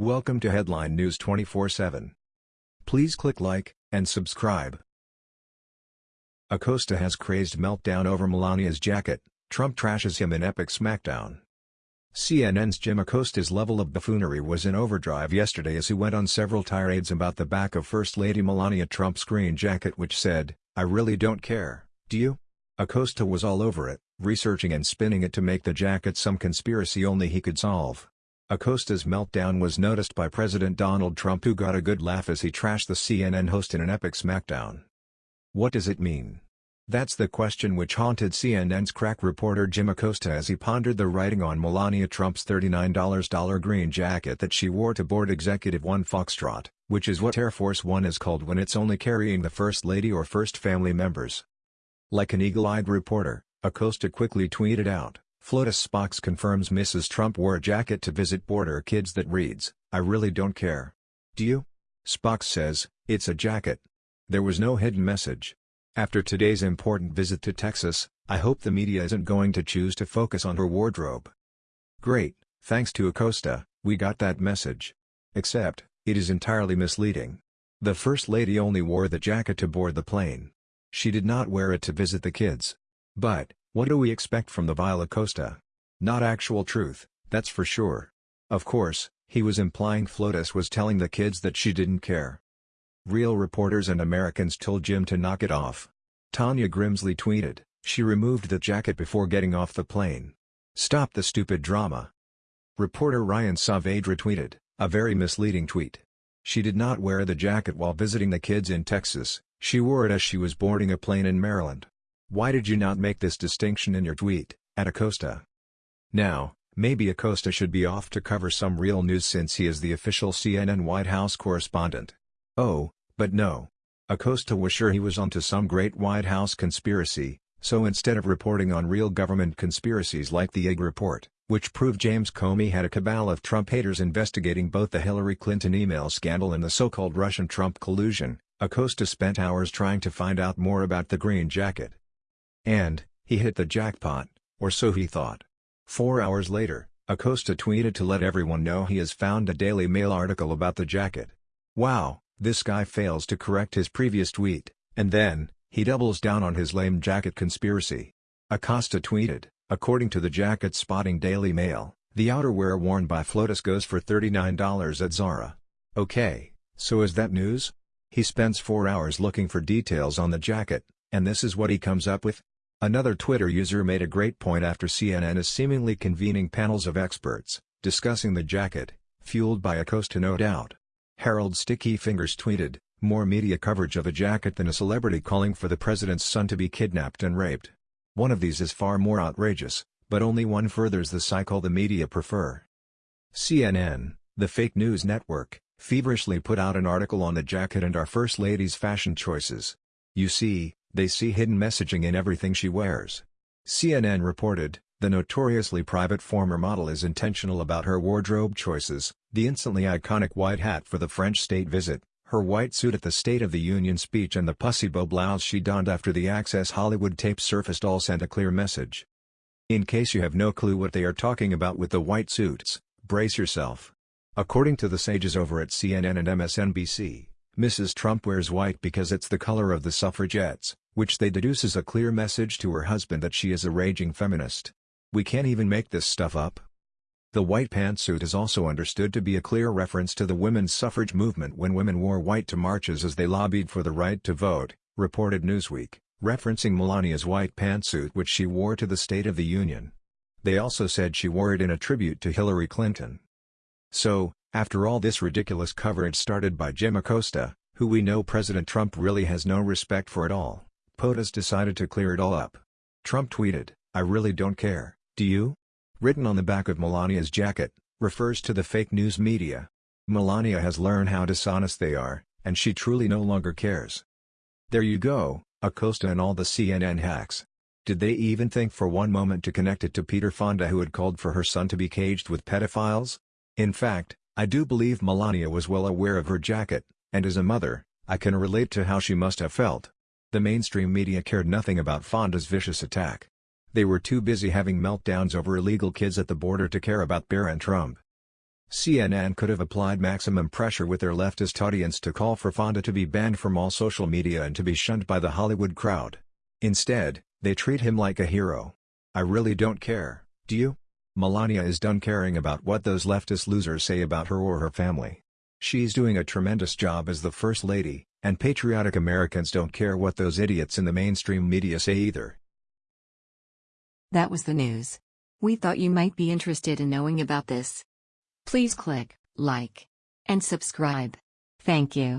Welcome to Headline News 24/7. Please click like and subscribe. Acosta has crazed meltdown over Melania's jacket, Trump trashes him in epic smackdown. CNN's Jim Acosta's level of buffoonery was in overdrive yesterday as he went on several tirades about the back of First Lady Melania Trump's green jacket which said, I really don't care, do you? Acosta was all over it, researching and spinning it to make the jacket some conspiracy only he could solve. Acosta's meltdown was noticed by President Donald Trump who got a good laugh as he trashed the CNN host in an epic smackdown. What does it mean? That's the question which haunted CNN's crack reporter Jim Acosta as he pondered the writing on Melania Trump's $39 green jacket that she wore to board Executive One Foxtrot, which is what Air Force One is called when it's only carrying the First Lady or First Family members. Like an eagle-eyed reporter, Acosta quickly tweeted out, FLOTUS Spox confirms Mrs. Trump wore a jacket to visit border kids that reads, I really don't care. Do you? Spox says, it's a jacket. There was no hidden message. After today's important visit to Texas, I hope the media isn't going to choose to focus on her wardrobe. Great, thanks to Acosta, we got that message. Except, it is entirely misleading. The First Lady only wore the jacket to board the plane. She did not wear it to visit the kids. But, what do we expect from the vile Costa? Not actual truth, that's for sure. Of course, he was implying FLOTUS was telling the kids that she didn't care. Real reporters and Americans told Jim to knock it off. Tanya Grimsley tweeted, she removed the jacket before getting off the plane. Stop the stupid drama. Reporter Ryan Saavedra tweeted, a very misleading tweet. She did not wear the jacket while visiting the kids in Texas, she wore it as she was boarding a plane in Maryland. Why did you not make this distinction in your tweet, at Acosta? Now, maybe Acosta should be off to cover some real news since he is the official CNN White House correspondent. Oh, but no. Acosta was sure he was onto some great White House conspiracy, so instead of reporting on real government conspiracies like the Egg Report, which proved James Comey had a cabal of Trump haters investigating both the Hillary Clinton email scandal and the so-called Russian Trump collusion, Acosta spent hours trying to find out more about the green jacket. And, he hit the jackpot, or so he thought. Four hours later, Acosta tweeted to let everyone know he has found a Daily Mail article about the jacket. Wow, this guy fails to correct his previous tweet, and then, he doubles down on his lame jacket conspiracy. Acosta tweeted, according to the jacket spotting Daily Mail, the outerwear worn by FLOTUS goes for $39 at Zara. Okay, so is that news? He spends four hours looking for details on the jacket, and this is what he comes up with? Another Twitter user made a great point after CNN is seemingly convening panels of experts, discussing the jacket, fueled by Acosta no doubt. Harold Sticky Fingers tweeted, more media coverage of a jacket than a celebrity calling for the president's son to be kidnapped and raped. One of these is far more outrageous, but only one furthers the cycle the media prefer. CNN, the fake news network, feverishly put out an article on the jacket and our First Lady's fashion choices. You see, they see hidden messaging in everything she wears. CNN reported, the notoriously private former model is intentional about her wardrobe choices, the instantly iconic white hat for the French state visit, her white suit at the State of the Union speech and the pussy bow blouse she donned after the Access Hollywood tape surfaced all sent a clear message. In case you have no clue what they are talking about with the white suits, brace yourself. According to the sages over at CNN and MSNBC, Mrs. Trump wears white because it's the color of the suffragettes, which they deduce is a clear message to her husband that she is a raging feminist. We can't even make this stuff up. The white pantsuit is also understood to be a clear reference to the women's suffrage movement when women wore white to marches as they lobbied for the right to vote, reported Newsweek, referencing Melania's white pantsuit which she wore to the State of the Union. They also said she wore it in a tribute to Hillary Clinton. So, after all this ridiculous coverage started by Jim Acosta, who we know President Trump really has no respect for at all, POTUS decided to clear it all up. Trump tweeted, I really don't care, do you? Written on the back of Melania's jacket, refers to the fake news media. Melania has learned how dishonest they are, and she truly no longer cares. There you go, Acosta and all the CNN hacks. Did they even think for one moment to connect it to Peter Fonda who had called for her son to be caged with pedophiles? In fact, I do believe Melania was well aware of her jacket, and as a mother, I can relate to how she must have felt. The mainstream media cared nothing about Fonda's vicious attack. They were too busy having meltdowns over illegal kids at the border to care about Barron Trump. CNN could have applied maximum pressure with their leftist audience to call for Fonda to be banned from all social media and to be shunned by the Hollywood crowd. Instead, they treat him like a hero. I really don't care, do you? Melania is done caring about what those leftist losers say about her or her family. She's doing a tremendous job as the First Lady, and patriotic Americans don't care what those idiots in the mainstream media say either. That was the news. We thought you might be interested in knowing about this. Please click like and subscribe. Thank you.